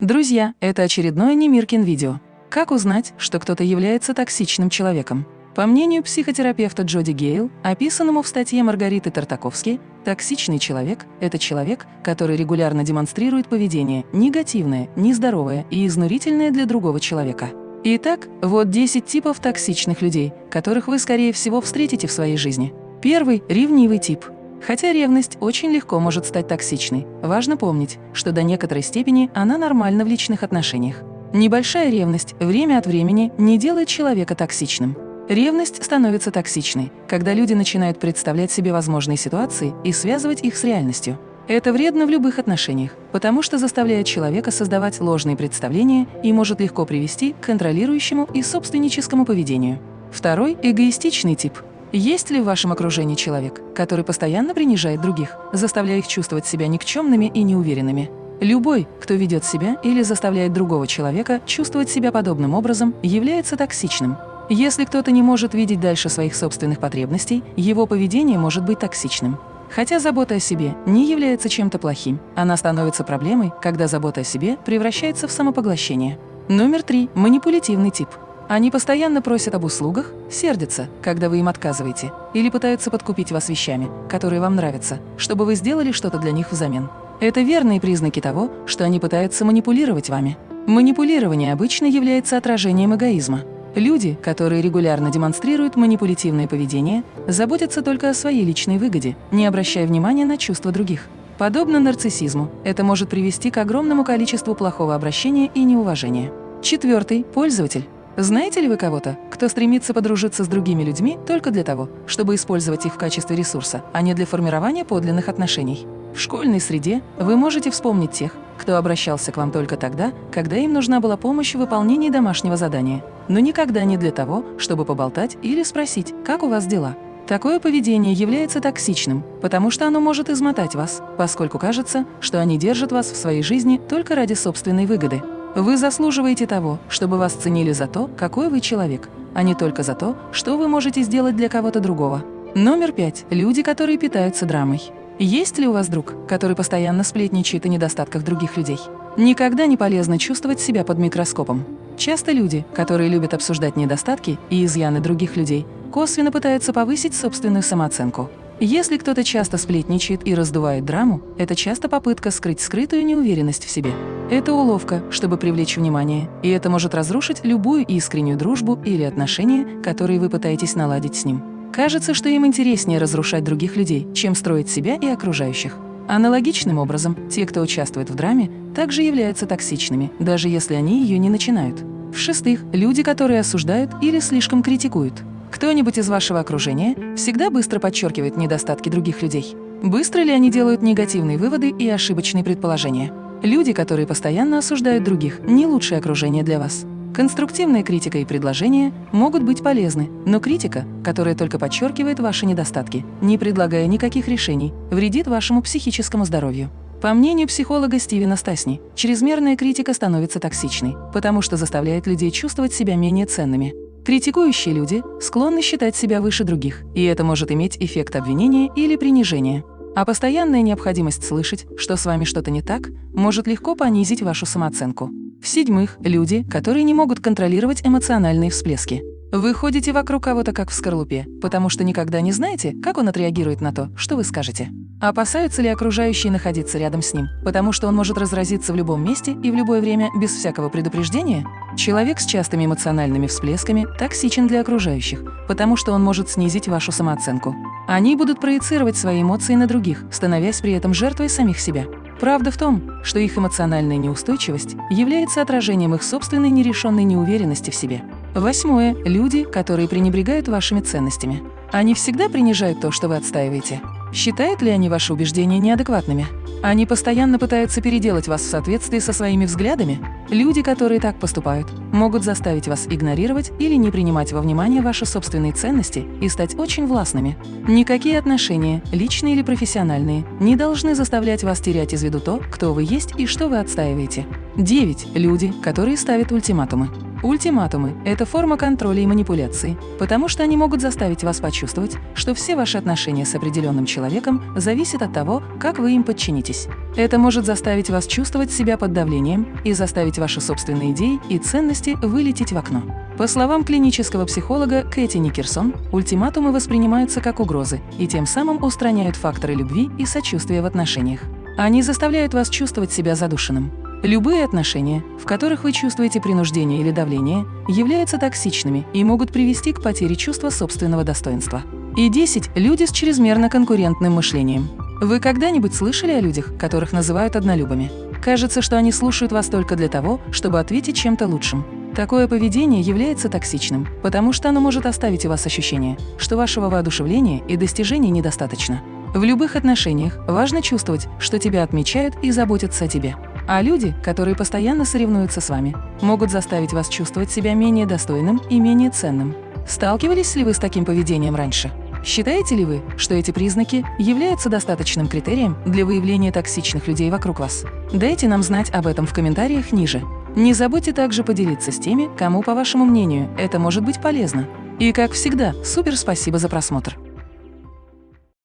Друзья, это очередное Немиркин видео. Как узнать, что кто-то является токсичным человеком? По мнению психотерапевта Джоди Гейл, описанному в статье Маргариты Тартаковски, токсичный человек – это человек, который регулярно демонстрирует поведение негативное, нездоровое и изнурительное для другого человека. Итак, вот 10 типов токсичных людей, которых вы, скорее всего, встретите в своей жизни. Первый – ревнивый тип – Хотя ревность очень легко может стать токсичной, важно помнить, что до некоторой степени она нормальна в личных отношениях. Небольшая ревность время от времени не делает человека токсичным. Ревность становится токсичной, когда люди начинают представлять себе возможные ситуации и связывать их с реальностью. Это вредно в любых отношениях, потому что заставляет человека создавать ложные представления и может легко привести к контролирующему и собственническому поведению. Второй – эгоистичный тип – есть ли в вашем окружении человек, который постоянно принижает других, заставляя их чувствовать себя никчемными и неуверенными? Любой, кто ведет себя или заставляет другого человека чувствовать себя подобным образом, является токсичным. Если кто-то не может видеть дальше своих собственных потребностей, его поведение может быть токсичным. Хотя забота о себе не является чем-то плохим, она становится проблемой, когда забота о себе превращается в самопоглощение. Номер три – манипулятивный тип. Они постоянно просят об услугах, сердятся, когда вы им отказываете, или пытаются подкупить вас вещами, которые вам нравятся, чтобы вы сделали что-то для них взамен. Это верные признаки того, что они пытаются манипулировать вами. Манипулирование обычно является отражением эгоизма. Люди, которые регулярно демонстрируют манипулятивное поведение, заботятся только о своей личной выгоде, не обращая внимания на чувства других. Подобно нарциссизму, это может привести к огромному количеству плохого обращения и неуважения. Четвертый – пользователь. Знаете ли вы кого-то, кто стремится подружиться с другими людьми только для того, чтобы использовать их в качестве ресурса, а не для формирования подлинных отношений? В школьной среде вы можете вспомнить тех, кто обращался к вам только тогда, когда им нужна была помощь в выполнении домашнего задания, но никогда не для того, чтобы поболтать или спросить, как у вас дела. Такое поведение является токсичным, потому что оно может измотать вас, поскольку кажется, что они держат вас в своей жизни только ради собственной выгоды. Вы заслуживаете того, чтобы вас ценили за то, какой вы человек, а не только за то, что вы можете сделать для кого-то другого. Номер пять. Люди, которые питаются драмой. Есть ли у вас друг, который постоянно сплетничает о недостатках других людей? Никогда не полезно чувствовать себя под микроскопом. Часто люди, которые любят обсуждать недостатки и изъяны других людей, косвенно пытаются повысить собственную самооценку. Если кто-то часто сплетничает и раздувает драму, это часто попытка скрыть скрытую неуверенность в себе. Это уловка, чтобы привлечь внимание, и это может разрушить любую искреннюю дружбу или отношения, которые вы пытаетесь наладить с ним. Кажется, что им интереснее разрушать других людей, чем строить себя и окружающих. Аналогичным образом, те, кто участвует в драме, также являются токсичными, даже если они ее не начинают. В-шестых, люди, которые осуждают или слишком критикуют. Кто-нибудь из вашего окружения всегда быстро подчеркивает недостатки других людей? Быстро ли они делают негативные выводы и ошибочные предположения? Люди, которые постоянно осуждают других, не лучшее окружение для вас. Конструктивная критика и предложения могут быть полезны, но критика, которая только подчеркивает ваши недостатки, не предлагая никаких решений, вредит вашему психическому здоровью. По мнению психолога Стивена Стасни, чрезмерная критика становится токсичной, потому что заставляет людей чувствовать себя менее ценными. Критикующие люди склонны считать себя выше других, и это может иметь эффект обвинения или принижения. А постоянная необходимость слышать, что с вами что-то не так, может легко понизить вашу самооценку. В-седьмых, люди, которые не могут контролировать эмоциональные всплески. Вы ходите вокруг кого-то как в скорлупе, потому что никогда не знаете, как он отреагирует на то, что вы скажете. Опасаются ли окружающие находиться рядом с ним, потому что он может разразиться в любом месте и в любое время без всякого предупреждения? Человек с частыми эмоциональными всплесками токсичен для окружающих, потому что он может снизить вашу самооценку. Они будут проецировать свои эмоции на других, становясь при этом жертвой самих себя. Правда в том, что их эмоциональная неустойчивость является отражением их собственной нерешенной неуверенности в себе. Восьмое. Люди, которые пренебрегают вашими ценностями. Они всегда принижают то, что вы отстаиваете. Считают ли они ваши убеждения неадекватными? Они постоянно пытаются переделать вас в соответствии со своими взглядами? Люди, которые так поступают, могут заставить вас игнорировать или не принимать во внимание ваши собственные ценности и стать очень властными. Никакие отношения, личные или профессиональные, не должны заставлять вас терять из виду то, кто вы есть и что вы отстаиваете. 9. Люди, которые ставят ультиматумы. Ультиматумы – это форма контроля и манипуляции, потому что они могут заставить вас почувствовать, что все ваши отношения с определенным человеком зависят от того, как вы им подчинитесь. Это может заставить вас чувствовать себя под давлением и заставить ваши собственные идеи и ценности вылететь в окно. По словам клинического психолога Кэти Никерсон, ультиматумы воспринимаются как угрозы и тем самым устраняют факторы любви и сочувствия в отношениях. Они заставляют вас чувствовать себя задушенным. Любые отношения, в которых вы чувствуете принуждение или давление, являются токсичными и могут привести к потере чувства собственного достоинства. И 10. Люди с чрезмерно конкурентным мышлением. Вы когда-нибудь слышали о людях, которых называют однолюбами? Кажется, что они слушают вас только для того, чтобы ответить чем-то лучшим. Такое поведение является токсичным, потому что оно может оставить у вас ощущение, что вашего воодушевления и достижений недостаточно. В любых отношениях важно чувствовать, что тебя отмечают и заботятся о тебе. А люди, которые постоянно соревнуются с вами, могут заставить вас чувствовать себя менее достойным и менее ценным. Сталкивались ли вы с таким поведением раньше? Считаете ли вы, что эти признаки являются достаточным критерием для выявления токсичных людей вокруг вас? Дайте нам знать об этом в комментариях ниже. Не забудьте также поделиться с теми, кому, по вашему мнению, это может быть полезно. И как всегда, супер спасибо за просмотр!